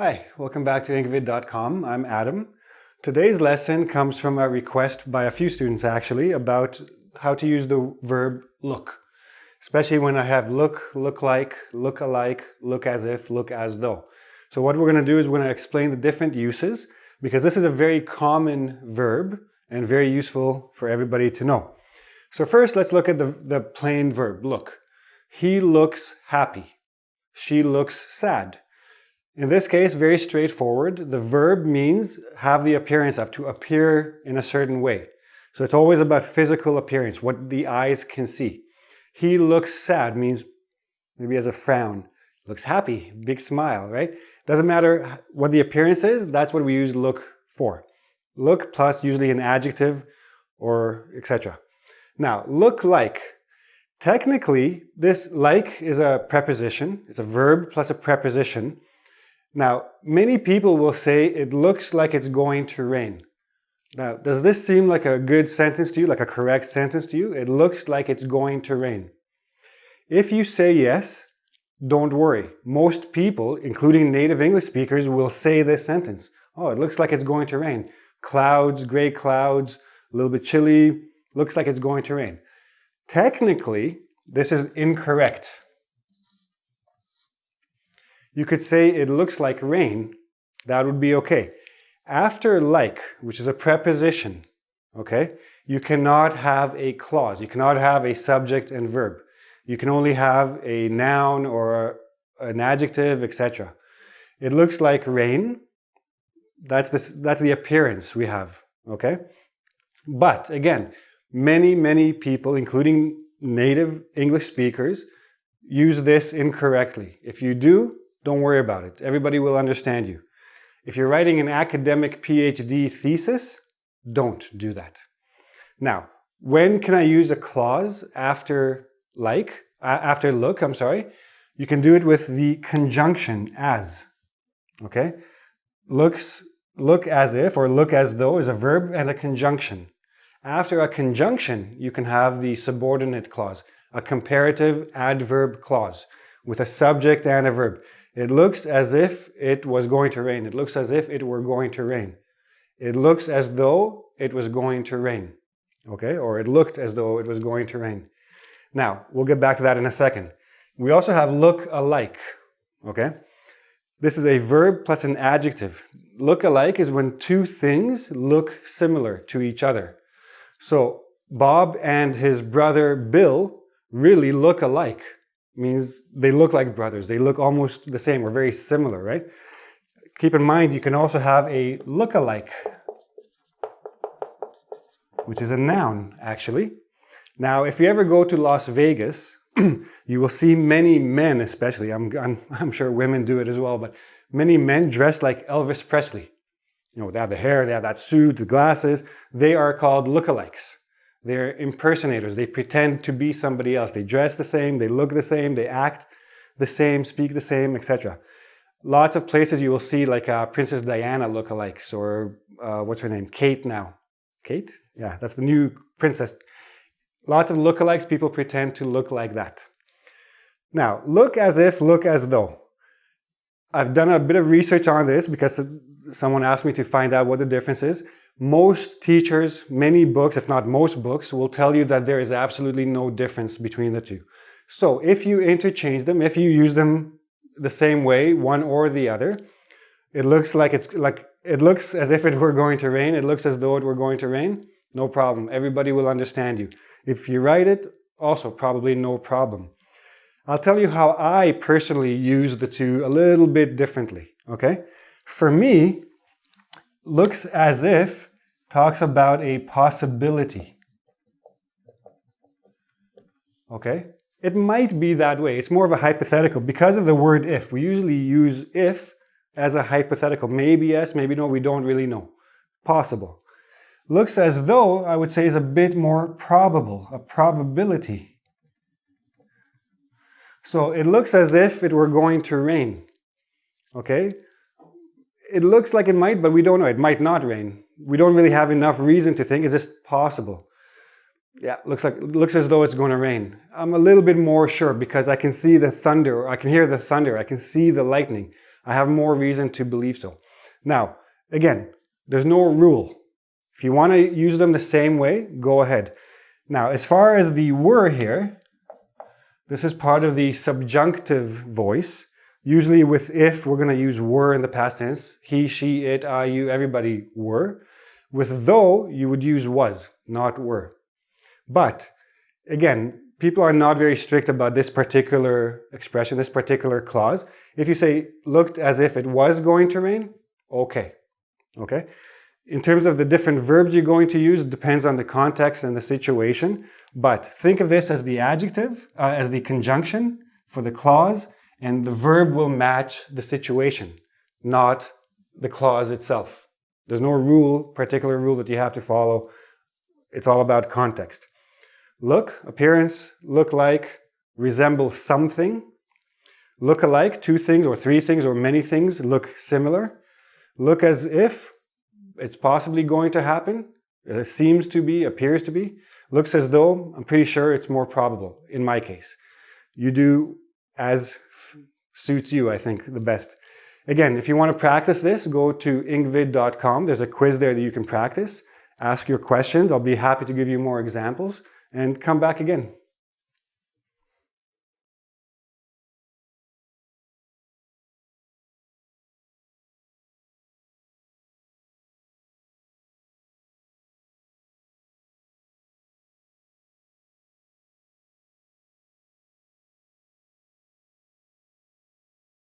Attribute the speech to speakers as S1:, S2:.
S1: Hi, welcome back to Engvid.com. I'm Adam. Today's lesson comes from a request by a few students actually about how to use the verb look. Especially when I have look, look like, look alike, look as if, look as though. So what we're going to do is we're going to explain the different uses because this is a very common verb and very useful for everybody to know. So first let's look at the, the plain verb, look. He looks happy. She looks sad. In this case, very straightforward. The verb means have the appearance of, to appear in a certain way. So it's always about physical appearance, what the eyes can see. He looks sad means maybe has a frown. Looks happy, big smile, right? Doesn't matter what the appearance is, that's what we use look for. Look plus usually an adjective or etc. Now, look like. Technically, this like is a preposition. It's a verb plus a preposition. Now, many people will say it looks like it's going to rain. Now, does this seem like a good sentence to you, like a correct sentence to you? It looks like it's going to rain. If you say yes, don't worry. Most people, including native English speakers, will say this sentence. Oh, it looks like it's going to rain. Clouds, gray clouds, a little bit chilly, looks like it's going to rain. Technically, this is incorrect. You could say it looks like rain. That would be okay. After like, which is a preposition, okay, you cannot have a clause. You cannot have a subject and verb. You can only have a noun or an adjective, etc. It looks like rain. That's, this, that's the appearance we have, okay? But again, many, many people, including native English speakers, use this incorrectly. If you do, don't worry about it. Everybody will understand you. If you're writing an academic PhD thesis, don't do that. Now, when can I use a clause after like, after look, I'm sorry? You can do it with the conjunction as, okay? Looks, look as if or look as though is a verb and a conjunction. After a conjunction, you can have the subordinate clause, a comparative adverb clause with a subject and a verb. It looks as if it was going to rain. It looks as if it were going to rain. It looks as though it was going to rain. Okay, or it looked as though it was going to rain. Now, we'll get back to that in a second. We also have look alike. Okay, this is a verb plus an adjective. Look alike is when two things look similar to each other. So Bob and his brother Bill really look alike means they look like brothers. They look almost the same or very similar, right? Keep in mind, you can also have a look-alike, which is a noun, actually. Now, if you ever go to Las Vegas, you will see many men, especially, I'm, I'm, I'm sure women do it as well, but many men dressed like Elvis Presley. You know, they have the hair, they have that suit, the glasses. They are called lookalikes. They're impersonators. They pretend to be somebody else. They dress the same, they look the same, they act the same, speak the same, etc. Lots of places you will see like uh, Princess Diana lookalikes or uh, what's her name? Kate now. Kate? Yeah, that's the new princess. Lots of lookalikes, people pretend to look like that. Now, look as if, look as though. I've done a bit of research on this because someone asked me to find out what the difference is. Most teachers, many books, if not most books, will tell you that there is absolutely no difference between the two. So if you interchange them, if you use them the same way, one or the other, it looks like it's like it looks as if it were going to rain. It looks as though it were going to rain. No problem. Everybody will understand you. If you write it, also probably no problem. I'll tell you how I personally use the two a little bit differently, okay? For me, looks as if talks about a possibility. Okay? It might be that way. It's more of a hypothetical. Because of the word if, we usually use if as a hypothetical. Maybe yes, maybe no, we don't really know. Possible. Looks as though, I would say, is a bit more probable, a probability. So it looks as if it were going to rain. Okay? It looks like it might, but we don't know. It might not rain. We don't really have enough reason to think, is this possible? Yeah, looks like looks as though it's going to rain. I'm a little bit more sure because I can see the thunder, I can hear the thunder, I can see the lightning. I have more reason to believe so. Now, again, there's no rule. If you want to use them the same way, go ahead. Now, as far as the were here, this is part of the subjunctive voice. Usually with if, we're going to use were in the past tense. He, she, it, I, you, everybody were. With though, you would use was, not were. But, again, people are not very strict about this particular expression, this particular clause. If you say, looked as if it was going to rain, okay. Okay? In terms of the different verbs you're going to use, depends on the context and the situation. But think of this as the adjective, uh, as the conjunction for the clause, and the verb will match the situation, not the clause itself. There's no rule, particular rule that you have to follow. It's all about context. Look, appearance, look like, resemble something. Look alike, two things or three things or many things look similar. Look as if, it's possibly going to happen. It seems to be, appears to be. Looks as though, I'm pretty sure it's more probable in my case. You do as suits you, I think, the best. Again, if you want to practice this, go to engvid.com. There's a quiz there that you can practice. Ask your questions. I'll be happy to give you more examples and come back again.